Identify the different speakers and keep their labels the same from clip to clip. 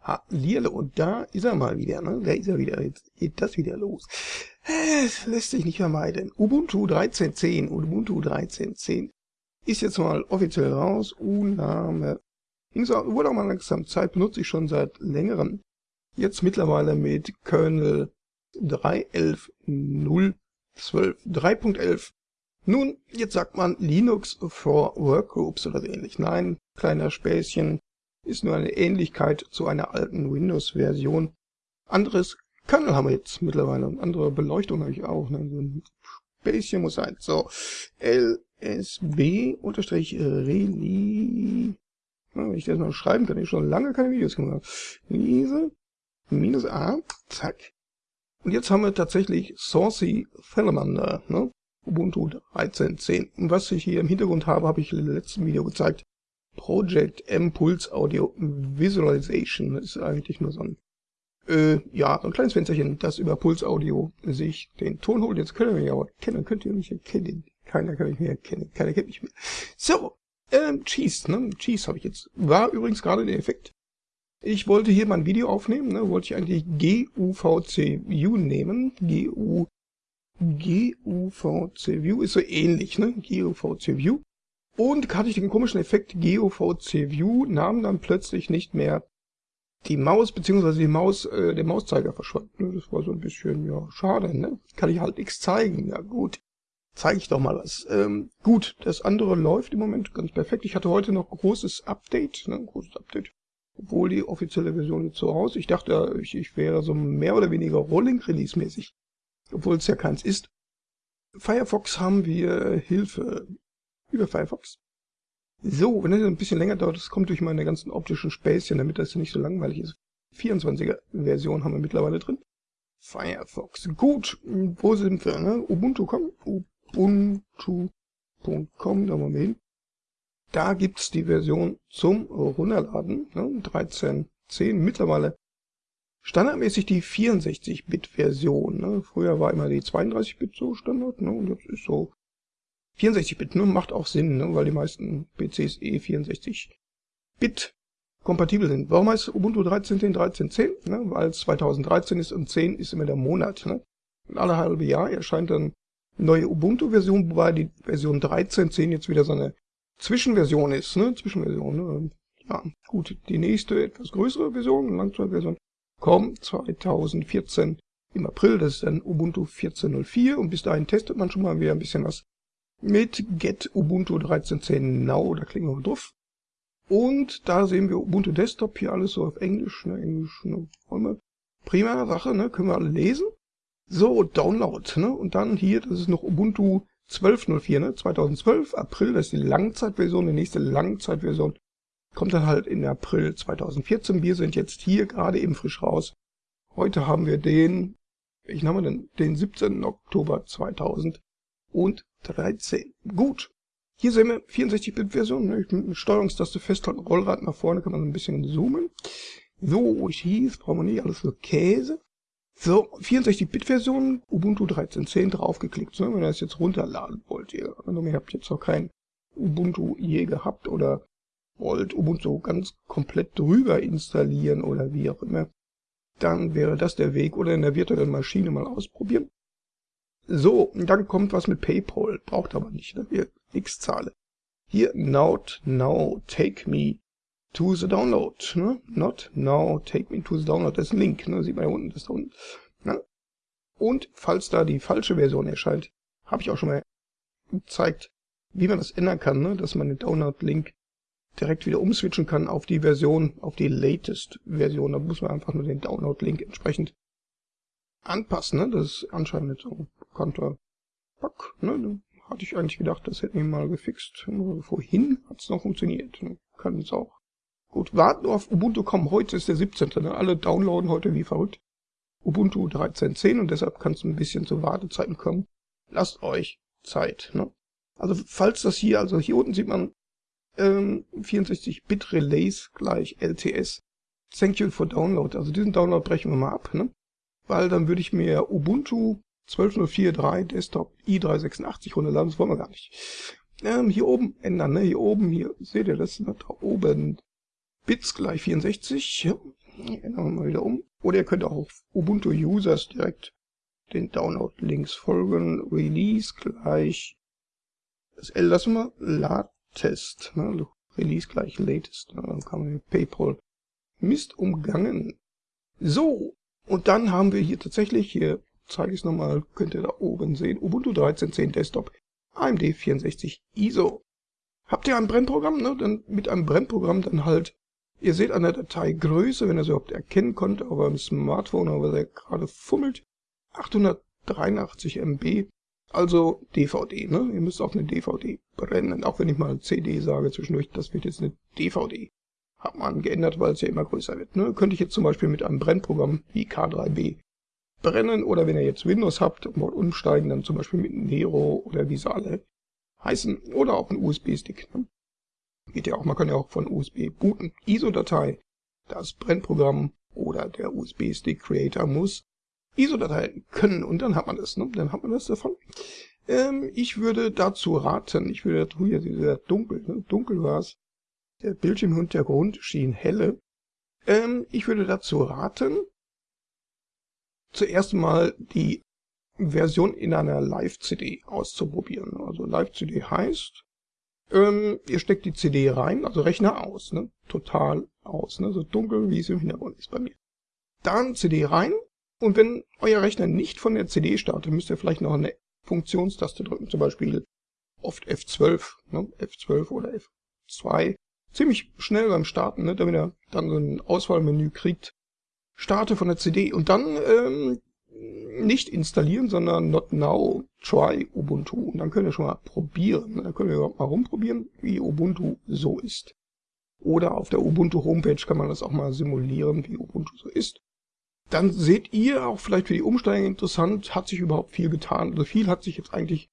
Speaker 1: Hallihallo, und da ist er mal wieder, ne? Da ist er wieder, jetzt geht das wieder los. Es lässt sich nicht vermeiden. Ubuntu 13.10, Ubuntu 13.10 ist jetzt mal offiziell raus. Uname. Wurde auch mal langsam Zeit, benutze ich schon seit längerem. Jetzt mittlerweile mit Kernel 3.11.012, 3.11. Nun, jetzt sagt man Linux for Workgroups oder so ähnlich. Nein, kleiner Späßchen ist nur eine Ähnlichkeit zu einer alten Windows-Version. Anderes Kernel haben wir jetzt mittlerweile und andere Beleuchtung habe ich auch. Ne? So ein Späßchen muss sein. So, lsb-reli. wenn ich das mal schreiben kann, ich schon lange keine Videos gemacht. Lise minus a, zack. Und jetzt haben wir tatsächlich Saucy Salamander, ne? Ubuntu 13.10. Und was ich hier im Hintergrund habe, habe ich im letzten Video gezeigt. Project M Pulse Audio Visualization. Das ist eigentlich nur so ein, äh, ja, so ein kleines Fensterchen, das über Pulse Audio sich den Ton holt. Jetzt können wir mich aber kennen, könnt ihr mich erkennen. Keiner kann mich mehr erkennen, keiner kennt mich mehr. So, ähm, Cheese, ne? Cheese habe ich jetzt. War übrigens gerade der Effekt. Ich wollte hier mal ein Video aufnehmen, ne? Wollte ich eigentlich GUVC View nehmen. GU, GUVC View ist so ähnlich, ne? GUVC View. Und hatte ich den komischen Effekt GOVC View, nahm dann plötzlich nicht mehr die Maus, beziehungsweise die Maus, äh, der Mauszeiger verschwand. Das war so ein bisschen, ja, schade, ne? Kann ich halt nichts zeigen. Ja gut, zeige ich doch mal was. Ähm, gut, das andere läuft im Moment ganz perfekt. Ich hatte heute noch großes Update, ne? Großes Update. Obwohl die offizielle Version jetzt so aus. Ich dachte, ich, ich wäre so mehr oder weniger Rolling-Release-mäßig. Obwohl es ja keins ist. Firefox haben wir Hilfe über Firefox. So, wenn das ein bisschen länger dauert, das kommt durch meine ganzen optischen Späßchen, damit das nicht so langweilig ist. 24er Version haben wir mittlerweile drin. Firefox. Gut, wo sind wir? Ne? Ubuntu.com. Ubuntu.com, da wollen wir hin. Da gibt's die Version zum Runterladen, ne? 13.10. Mittlerweile standardmäßig die 64-Bit-Version. Ne? Früher war immer die 32-Bit so Standard, ne? und jetzt ist so 64-Bit, ne? Macht auch Sinn, ne? weil die meisten PCs eh 64-Bit kompatibel sind. Warum heißt Ubuntu 13.10 13.10? Ne? Weil es 2013 ist und 10 ist immer der Monat. Ne? Und alle halbe Jahr erscheint dann neue Ubuntu-Version, wobei die Version 13.10 jetzt wieder so eine Zwischenversion ist. Ne? Zwischenversion. Ne? Ja, gut. Die nächste, etwas größere Version, Langzeitversion, kommt 2014 im April. Das ist dann Ubuntu 14.04 und bis dahin testet man schon mal wieder ein bisschen was mit Get Ubuntu 13.10 Now, da klicken wir drauf. Und da sehen wir Ubuntu Desktop, hier alles so auf Englisch, ne, Englisch, ne. Prima Sache, ne, können wir alle lesen. So, Download, ne, und dann hier, das ist noch Ubuntu 12.04, ne, 2012, April, das ist die Langzeitversion, die nächste Langzeitversion kommt dann halt in April 2014. Wir sind jetzt hier gerade eben frisch raus. Heute haben wir den, ich nenne den, den 17. Oktober 2000 und 13. Gut. Hier sehen wir 64-Bit-Version. Ne? Mit Steuerungstaste festhalten, Rollrad nach vorne kann man ein bisschen zoomen. So, ich hieß, brauchen wir nicht alles für Käse. So, 64-Bit-Version, Ubuntu 13.10 draufgeklickt. Ne? Wenn ihr das jetzt runterladen wollt, ihr, also ihr habt jetzt noch kein Ubuntu je gehabt oder wollt Ubuntu ganz komplett drüber installieren oder wie auch immer, dann wäre das der Weg oder in der virtuellen Maschine mal ausprobieren. So, dann kommt was mit PayPal. Braucht aber nicht, ne? Hier, x Zahle. Hier, not now, take me to the download. Ne? Not now, take me to the download. Das ist ein Link, ne? Sieht man ja unten, das da unten. Ne? Und falls da die falsche Version erscheint, habe ich auch schon mal gezeigt, wie man das ändern kann, ne? dass man den Download-Link direkt wieder umswitchen kann auf die Version, auf die latest Version. Da muss man einfach nur den Download-Link entsprechend anpassen, ne? Das ist anscheinend so ein bekannter Bug, ne? Hatte ich eigentlich gedacht, das hätten wir mal gefixt. Vorhin hat es noch funktioniert. Ne? Kann es auch. Gut, warten auf Ubuntu kommen. Heute ist der 17. Ne? Alle downloaden heute wie verrückt. Ubuntu 13.10 und deshalb kann es ein bisschen zu Wartezeiten kommen. Lasst euch Zeit. Ne? Also falls das hier, also hier unten sieht man ähm, 64-Bit Relays gleich LTS. Thank you for Download. Also diesen Download brechen wir mal ab. Ne? Weil dann würde ich mir Ubuntu 12.04.3 Desktop i386 runterladen, das wollen wir gar nicht. Ähm, hier oben ändern, ne? hier oben, hier seht ihr das, da oben Bits gleich 64, ja. Ändern wir mal wieder um. Oder ihr könnt auch auf Ubuntu Users direkt den Download-Links folgen. Release gleich. Das L lassen wir. Latest. Ne? Release gleich Latest. Ne? Dann kann man mit PayPal Mist umgangen. So. Und dann haben wir hier tatsächlich, hier zeige ich es nochmal, könnt ihr da oben sehen, Ubuntu 13.10 Desktop, AMD 64 ISO. Habt ihr ein Brennprogramm, ne? Dann mit einem Brennprogramm dann halt, ihr seht an der Dateigröße, wenn ihr es überhaupt erkennen könnt, aber im Smartphone, aber der gerade fummelt, 883 MB, also DVD, ne? Ihr müsst auf eine DVD brennen, auch wenn ich mal CD sage zwischendurch, das wird jetzt eine DVD. Hat man geändert, weil es ja immer größer wird, ne? Könnte ich jetzt zum Beispiel mit einem Brennprogramm wie K3B brennen oder wenn ihr jetzt Windows habt und wollt umsteigen, dann zum Beispiel mit Nero oder wie sie alle heißen oder auch ein USB-Stick. Ne? Geht ja auch, man kann ja auch von USB booten. ISO-Datei, das Brennprogramm oder der USB-Stick-Creator muss ISO-Dateien können und dann hat man das, ne? dann hat man das davon. Ähm, ich würde dazu raten, ich würde, hier sehr dunkel, ne? dunkel war es, der Bildschirmhintergrund schien helle. Ähm, ich würde dazu raten, zuerst mal die Version in einer Live-CD auszuprobieren. Also Live-CD heißt, ähm, ihr steckt die CD rein, also Rechner aus, ne? total aus, ne? so dunkel wie es im Hintergrund ist bei mir. Dann CD rein und wenn euer Rechner nicht von der CD startet, müsst ihr vielleicht noch eine Funktionstaste drücken, zum Beispiel oft F12, ne? F12 oder F2. Ziemlich schnell beim Starten, ne? damit er dann so ein Auswahlmenü kriegt, starte von der CD und dann ähm, nicht installieren, sondern not now, try Ubuntu. Und dann könnt ihr schon mal probieren. Dann könnt ihr mal rumprobieren, wie Ubuntu so ist. Oder auf der Ubuntu Homepage kann man das auch mal simulieren, wie Ubuntu so ist. Dann seht ihr auch vielleicht für die Umsteiger interessant, hat sich überhaupt viel getan. Also viel hat sich jetzt eigentlich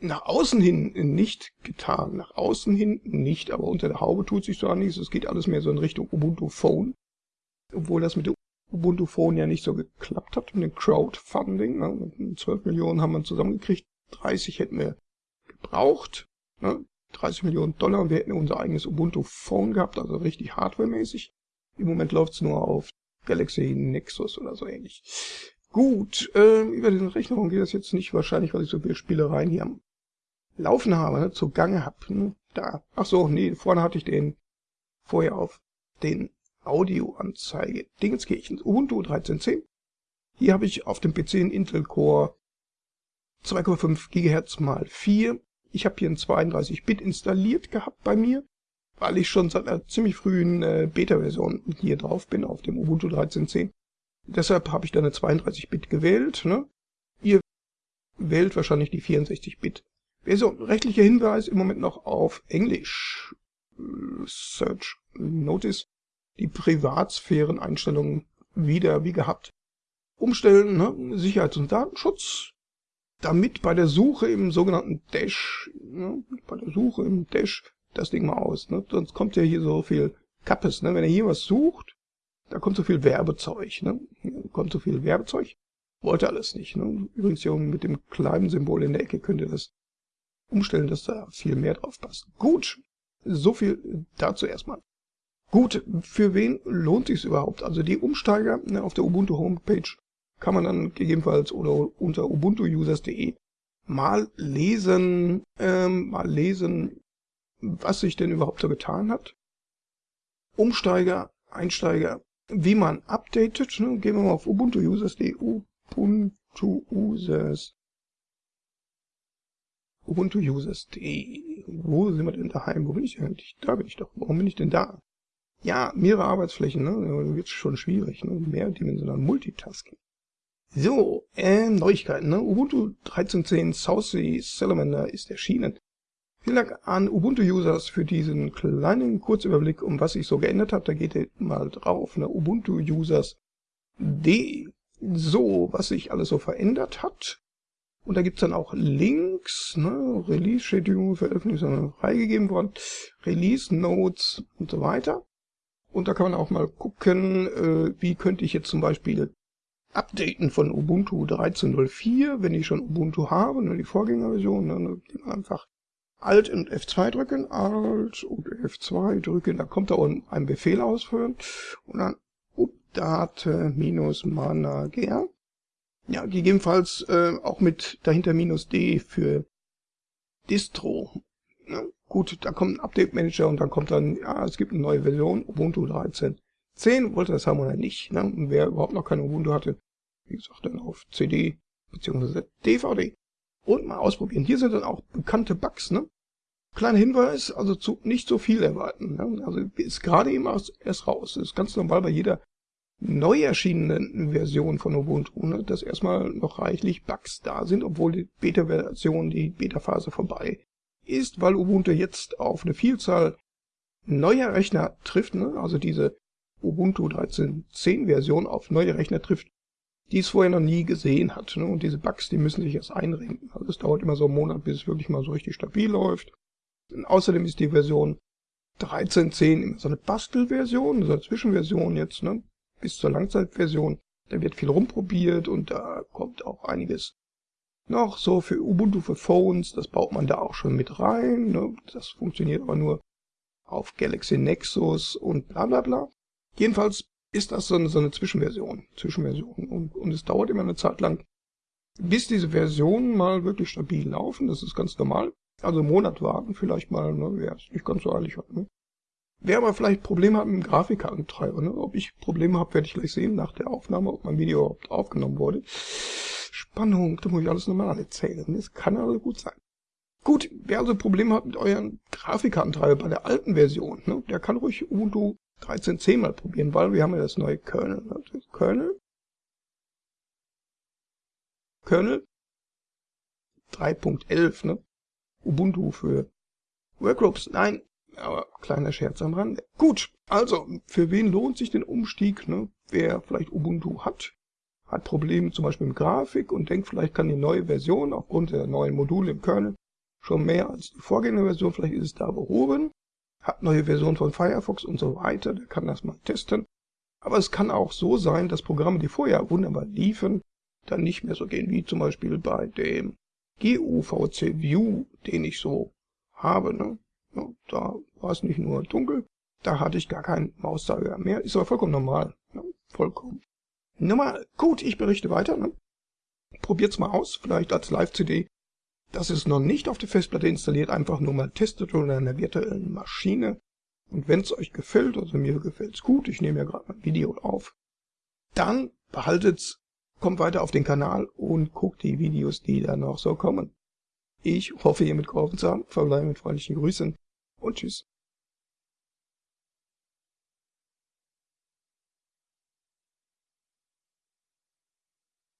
Speaker 1: nach außen hin nicht getan. Nach außen hin nicht, aber unter der Haube tut sich so nichts. Es geht alles mehr so in Richtung Ubuntu Phone obwohl das mit dem Ubuntu Phone ja nicht so geklappt hat mit dem Crowdfunding. Ne? 12 Millionen haben wir zusammengekriegt, 30 hätten wir gebraucht, ne? 30 Millionen Dollar und wir hätten unser eigenes Ubuntu Phone gehabt, also richtig hardwaremäßig. Im Moment läuft es nur auf Galaxy Nexus oder so ähnlich. Gut, äh, über den Rechnungen geht das jetzt nicht wahrscheinlich, weil ich so viele Spielereien hier am Laufen habe, ne, zugange hab. Ne, da. Ach so, nee, vorne hatte ich den vorher auf den Audioanzeige Dingenskirchen Ubuntu 13.10. Hier habe ich auf dem PC einen Intel Core 2,5 GHz mal 4. Ich habe hier ein 32-Bit installiert gehabt bei mir, weil ich schon seit einer ziemlich frühen äh, Beta-Version hier drauf bin, auf dem Ubuntu 13.10. Deshalb habe ich da eine 32-Bit gewählt. Ne? Ihr wählt wahrscheinlich die 64-Bit. Version. Rechtlicher Hinweis im Moment noch auf Englisch. Search Notice die Privatsphäreneinstellungen wieder wie gehabt umstellen, ne? Sicherheits- und Datenschutz, damit bei der Suche im sogenannten Dash, ne? bei der Suche im Dash das Ding mal aus, ne? sonst kommt ja hier so viel Kappes, ne? wenn ihr hier was sucht, da kommt so viel Werbezeug, ne? Hier kommt so viel Werbezeug, wollte alles nicht. Ne? Übrigens hier mit dem kleinen Symbol in der Ecke könnt ihr das umstellen, dass da viel mehr drauf passt. Gut, so viel dazu erstmal. Gut, für wen lohnt sich überhaupt? Also die Umsteiger ne, auf der Ubuntu Homepage kann man dann gegebenenfalls oder unter ubuntuusers.de mal lesen, ähm, mal lesen, was sich denn überhaupt so getan hat. Umsteiger, Einsteiger, wie man updatet. Ne? Gehen wir mal auf ubuntuusers.de, ubuntuusers, ubuntuusers.de. Wo sind wir denn daheim? Wo bin ich eigentlich? Da bin ich doch. Warum bin ich denn da? Ja, mehrere Arbeitsflächen, ne? Wird schon schwierig, ne? Mehrdimensional Multitasking. So, äh, Neuigkeiten, ne? Ubuntu 13.10 Southsea Salamander ist erschienen. Vielen Dank an Ubuntu-Users für diesen kleinen Kurzüberblick, um was sich so geändert hat. Da geht ihr mal drauf, ne? Ubuntu-Users.de. So, was sich alles so verändert hat. Und da gibt's dann auch Links, ne? Release-Schedule, Veröffentlichung freigegeben worden, Release-Notes und so weiter. Und da kann man auch mal gucken, äh, wie könnte ich jetzt zum Beispiel updaten von Ubuntu 13.04, wenn ich schon Ubuntu habe, nur die Vorgängerversion, dann einfach Alt und F2 drücken, Alt und F2 drücken, da kommt da unten ein Befehl ausführen und dann Date-Manager. Ja, gegebenenfalls äh, auch mit dahinter minus D für Distro. Ja, gut, da kommt ein Update Manager und dann kommt dann, ja, es gibt eine neue Version, Ubuntu 13.10, wollte das haben oder nicht. Ne? Und wer überhaupt noch keine Ubuntu hatte, wie gesagt, dann auf CD bzw. DVD und mal ausprobieren. Hier sind dann auch bekannte Bugs, ne? Kleiner Hinweis, also zu, nicht so viel erwarten. Ne? Also ist gerade eben erst raus. Das ist ganz normal bei jeder neu erschienenen Version von Ubuntu, ne? dass erstmal noch reichlich Bugs da sind, obwohl die Beta-Version, die Beta-Phase vorbei ist, weil Ubuntu jetzt auf eine Vielzahl neuer Rechner trifft, ne? also diese Ubuntu 13.10 Version auf neue Rechner trifft, die es vorher noch nie gesehen hat. Ne? Und diese Bugs, die müssen sich erst einrenken. Also es dauert immer so einen Monat, bis es wirklich mal so richtig stabil läuft. Und außerdem ist die Version 13.10 immer so eine Bastelversion, so eine Zwischenversion jetzt, ne? Bis zur Langzeitversion. Da wird viel rumprobiert und da kommt auch einiges noch so für Ubuntu für Phones. Das baut man da auch schon mit rein. Ne? Das funktioniert aber nur auf Galaxy Nexus und bla bla bla. Jedenfalls ist das so eine, so eine Zwischenversion. Zwischenversion. Und, und es dauert immer eine Zeit lang, bis diese Versionen mal wirklich stabil laufen. Das ist ganz normal. Also einen Monat warten vielleicht mal, ne, wer es nicht ganz so eilig hat. Ne. Wer aber vielleicht Probleme hat mit dem Grafikkartentreiber, ne, ob ich Probleme habe, werde ich gleich sehen nach der Aufnahme, ob mein Video überhaupt aufgenommen wurde. Spannung, da muss ich alles nochmal erzählen. Das kann also gut sein. Gut, wer also Probleme hat mit euren Grafikkartentreiber bei der alten Version, ne, der kann ruhig Ubuntu 13.10 mal probieren, weil wir haben ja das neue Kernel. Ne? Kernel? Kernel 3.11, ne? Ubuntu für Workgroups. Nein, aber kleiner Scherz am Rande. Gut, also, für wen lohnt sich den Umstieg? Ne? Wer vielleicht Ubuntu hat, hat Probleme zum Beispiel mit Grafik und denkt, vielleicht kann die neue Version aufgrund der neuen Module im Kernel schon mehr als die Vorgängerversion, vielleicht ist es da behoben hat neue Versionen von Firefox und so weiter, der kann das mal testen. Aber es kann auch so sein, dass Programme, die vorher wunderbar liefen, dann nicht mehr so gehen, wie zum Beispiel bei dem GUVC View, den ich so habe. Ne? Da war es nicht nur dunkel, da hatte ich gar keinen Mauszeiger mehr. Ist aber vollkommen normal. Ne? Vollkommen normal. Gut, ich berichte weiter. Ne? Probiert's mal aus, vielleicht als Live-CD das ist noch nicht auf der Festplatte installiert, einfach nur mal testet oder in einer virtuellen Maschine. Und wenn es euch gefällt, also mir gefällt's gut, ich nehme ja gerade mein Video auf, dann behaltet's, kommt weiter auf den Kanal und guckt die Videos, die da noch so kommen. Ich hoffe, ihr mitgeholfen zu haben, verbleibe mit freundlichen Grüßen und tschüss.